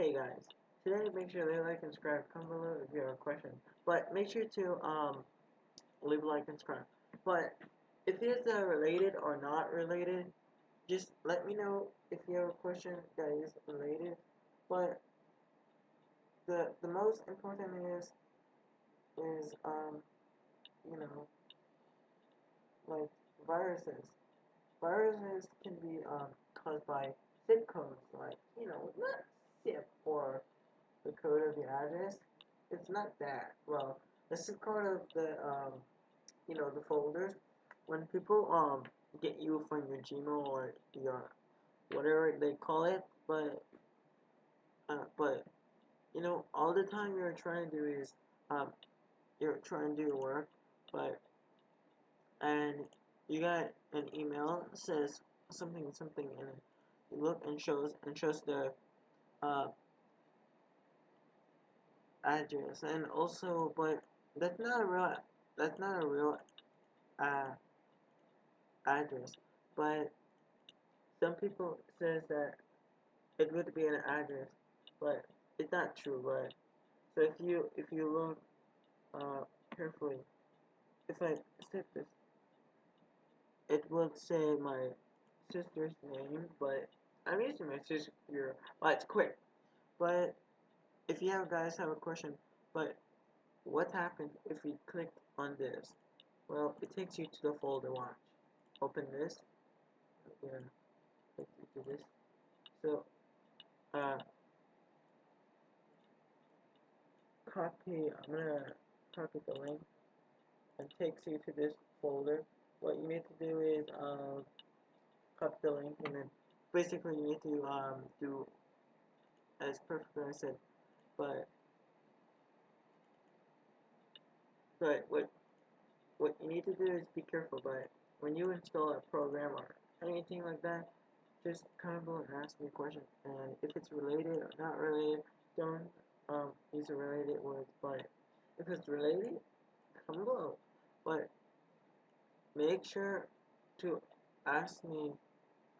hey guys, today make sure to like and subscribe. Comment below if you have a question. But make sure to um leave a like and subscribe. But if it's uh, related or not related, just let me know if you have a question that is related. But the the most important is is um you know like viruses. Viruses can be um caused by zip codes, like you know zip or the code of the address. It's not that. Well, the zip code of the um you know the folders. When people um get you from your Gmail or your whatever they call it, but uh, but you know all the time you're trying to do is um you're trying to do your work, but and you got an email says something something and you look and shows and shows the uh, address. And also but that's not a real that's not a real uh, address. But some people says that it would be an address but it's not true but so if you if you look uh, carefully if I set this it would say my sister's name but I'm using my sister well it's quick but if you have guys have a question but what happens if we click on this? Well it takes you to the folder watch open this. Take you to this. So uh copy I'm gonna copy the link and takes you to this folder. What you need to do is um copy the link and then basically you need to um do as perfectly as I said but but what what you need to do is be careful but when you install a program or anything like that just comment below and ask me a question and if it's related or not related don't um use a related words but if it's related comment below but make sure to ask me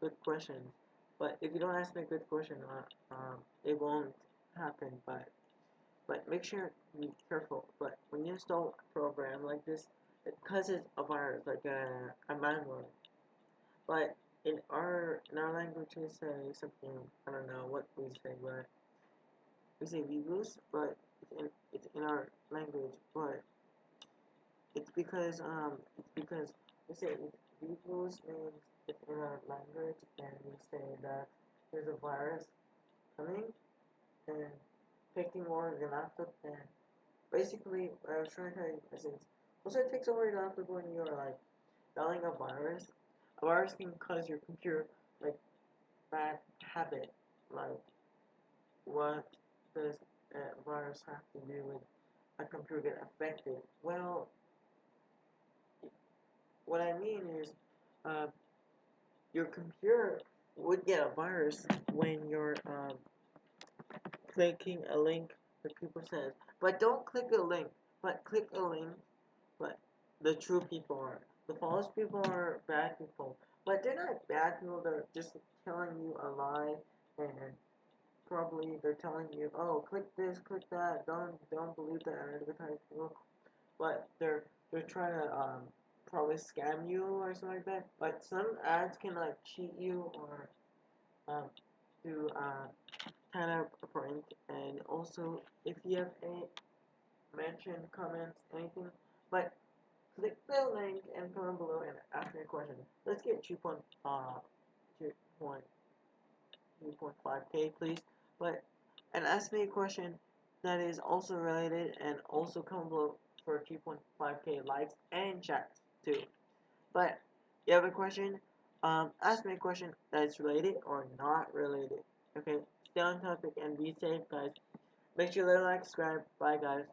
good questions but if you don't ask me a good question uh, um it won't happen but but make sure to be careful. But when you install a program like this it causes a virus like a, a malware but in our in our language we say something I don't know what we say but we say virus but it's in, it's in our language but it's because um it's because we say virus means in our language and we say that there's a virus coming and taking over your laptop and basically I was trying to tell you is once it takes over your laptop when you're like dialing a virus, a virus can cause your computer like bad habit. Like what does a virus have to do with a computer get affected? Well what I mean is uh, your computer would get a virus when you're um, clicking a link that people says. But don't click a link. But click a link. But the true people are. The false people are bad people. But they're not bad people. They're just telling you a lie, and probably they're telling you, oh, click this, click that. Don't don't believe that advertisement. But they're they're trying to um probably scam you or something like that. But some ads can like cheat you or um do uh kind of a prank. And also if you have any mention comments anything but click the link and comment below and ask me a question. Let's get 2.5 uh 2.5k please. But and ask me a question that is also related and also comment below for 2.5k likes and chats too but you have a question um ask me a question that is related or not related okay stay on topic and be safe, guys. Make sure to like, subscribe. Bye, guys.